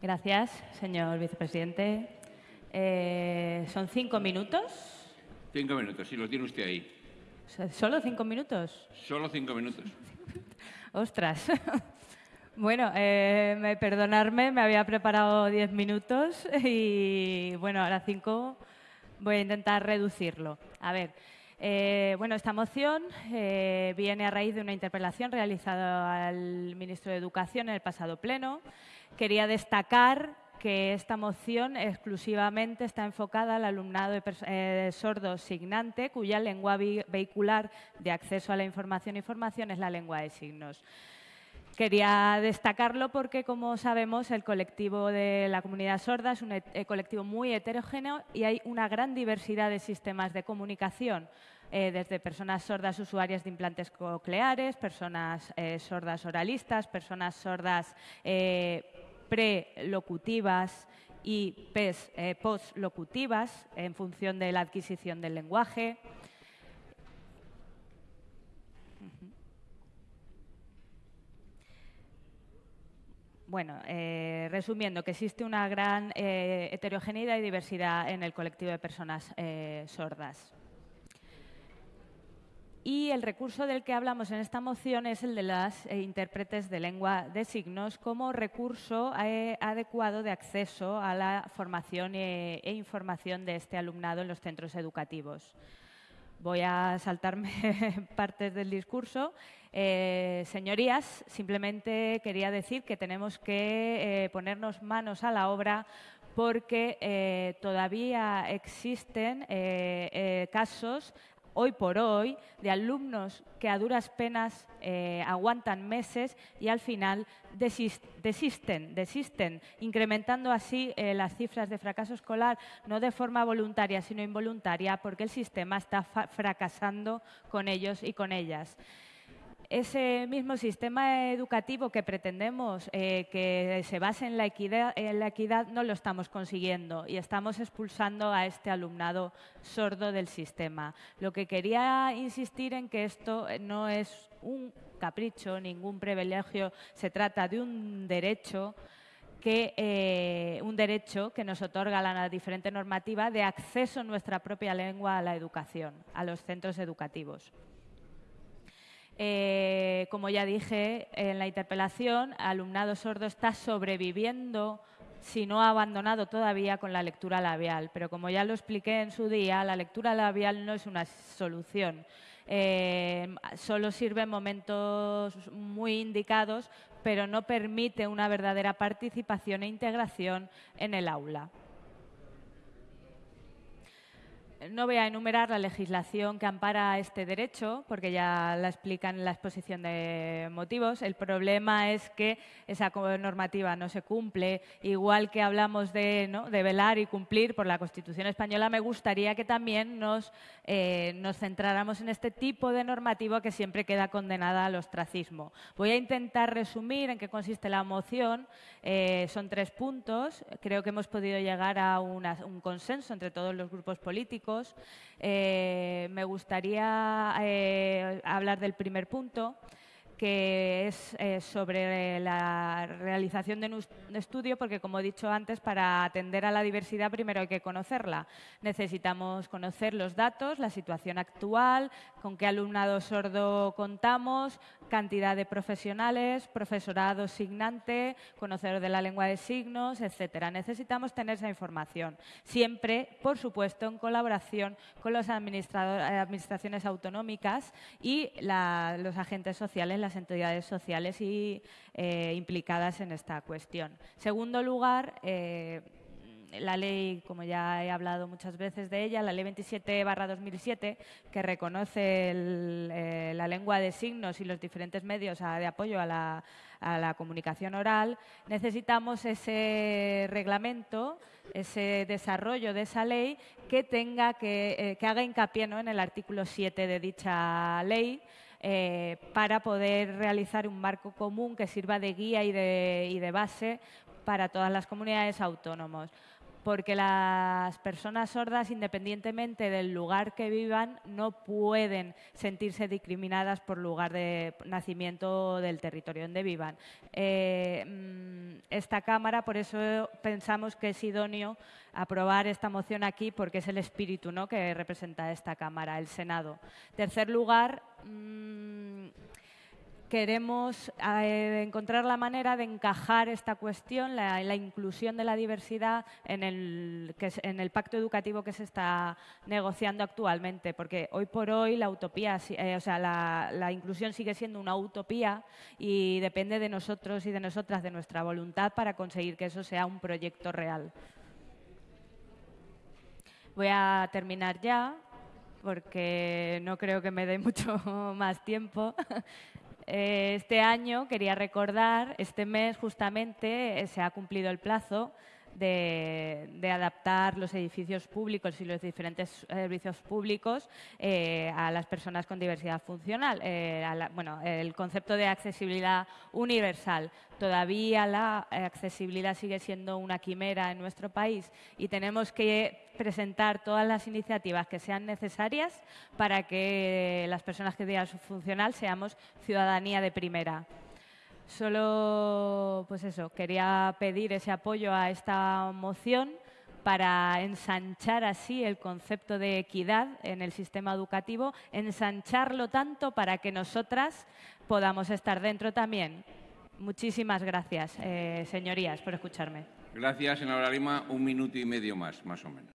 Gracias, señor vicepresidente. Eh, ¿Son cinco minutos? Cinco minutos, si lo tiene usted ahí. ¿Solo cinco minutos? Solo cinco minutos. Ostras. Bueno, eh, me, perdonarme, me había preparado diez minutos y bueno, ahora cinco voy a intentar reducirlo. A ver, eh, bueno, esta moción eh, viene a raíz de una interpelación realizada al ministro de Educación en el pasado pleno. Quería destacar que esta moción exclusivamente está enfocada al alumnado eh, sordo signante, cuya lengua vehicular de acceso a la información y formación es la lengua de signos. Quería destacarlo porque, como sabemos, el colectivo de la comunidad sorda es un eh, colectivo muy heterogéneo y hay una gran diversidad de sistemas de comunicación, eh, desde personas sordas usuarias de implantes cocleares, personas sordas oralistas, personas sordas prelocutivas y eh, postlocutivas en función de la adquisición del lenguaje. Bueno, eh, resumiendo, que existe una gran eh, heterogeneidad y diversidad en el colectivo de personas sordas. Y el recurso del que hablamos en esta moción es el de las eh, intérpretes de lengua de signos como recurso eh, adecuado de acceso a la formación e, e, información de este alumnado en los centros educativos. Voy a saltarme partes del discurso. Eh, señorías, simplemente quería decir que tenemos que ponernos manos a la obra porque todavía existen casos hoy por hoy de alumnos que a duras penas eh, aguantan meses y al final desisten, desisten, incrementando así eh, las cifras de fracaso escolar, no de forma voluntaria, sino involuntaria, porque el sistema está fracasando con ellos y con ellas ese mismo sistema educativo que pretendemos eh, que se base en la, equidad, en la equidad no lo estamos consiguiendo y estamos expulsando a este alumnado sordo del sistema. Lo que quería insistir en que esto no es un capricho, ningún privilegio, se trata de un derecho que eh, un derecho que nos otorga la diferente normativa de acceso en nuestra propia lengua a la educación, a los centros educativos. Eh, como ya dije en la interpelación, alumnado sordo está sobreviviendo si no ha abandonado todavía con la lectura labial. Pero como ya lo expliqué en su día, la lectura labial no es una solución. Eh, solo sirve en momentos muy indicados, pero no permite una verdadera participación e integración en el aula. No voy a enumerar la legislación que ampara este derecho, porque ya la explican en la exposición de motivos. El problema es que esa normativa no se cumple. Igual que hablamos de, velar y cumplir por la Constitución española, me gustaría que también nos, eh, nos centráramos en este tipo de normativa que siempre queda condenada al ostracismo. Voy a intentar resumir en qué consiste la moción. Eh, son tres puntos. Creo que hemos podido llegar a un consenso entre todos los grupos políticos eh, me gustaría eh, hablar del primer punto, que es eh, sobre la realización de un estudio, porque como he dicho antes, para atender a la diversidad primero hay que conocerla. Necesitamos conocer los datos, la situación actual, con qué alumnado sordo contamos, cantidad de profesionales, profesorado signante, conocedor de la lengua de signos, etcétera. Necesitamos tener esa información, siempre, por supuesto, en colaboración con las administraciones autonómicas y los agentes sociales, las entidades sociales y, eh, implicadas en esta cuestión. Segundo lugar, eh, la ley, como ya he hablado muchas veces de ella, la ley 27 2007, que reconoce eh, la lengua de signos y los diferentes medios de apoyo a la, comunicación oral, necesitamos ese reglamento, ese desarrollo de esa ley que tenga que, haga hincapié en el artículo 7 de dicha ley, eh, para poder realizar un marco común que sirva de guía y de, base para todas las comunidades autónomas. Porque las personas sordas, independientemente del lugar que vivan, no pueden sentirse discriminadas por lugar de nacimiento del territorio donde vivan. Eh, mm, esta Cámara, por eso pensamos que es idóneo aprobar esta moción aquí, porque es el espíritu ¿no? que representa esta Cámara, el Senado. Tercer lugar, mm, queremos eh, encontrar la manera de encajar esta cuestión, la, inclusión de la diversidad en el, en el, pacto educativo que se está negociando actualmente, porque hoy por hoy la utopía, eh, o sea, la, inclusión sigue siendo una utopía y depende de nosotros y de nosotras, de nuestra voluntad para conseguir que eso sea un proyecto real. Voy a terminar ya porque no creo que me dé mucho más tiempo. Eh, este año quería recordar, este mes justamente eh, se ha cumplido el plazo de, adaptar los edificios públicos y los diferentes servicios públicos eh, a las personas con diversidad funcional. Eh, bueno, el concepto de accesibilidad universal. Todavía la accesibilidad sigue siendo una quimera en nuestro país y tenemos que presentar todas las iniciativas que sean necesarias para que las personas que su funcional seamos ciudadanía de primera. Solo, pues eso, quería pedir ese apoyo a esta moción para ensanchar así el concepto de equidad en el sistema educativo, ensancharlo tanto para que nosotras podamos estar dentro también. Muchísimas gracias, eh, señorías, por escucharme. Gracias, senadora Lima. Un minuto y medio más, más o menos.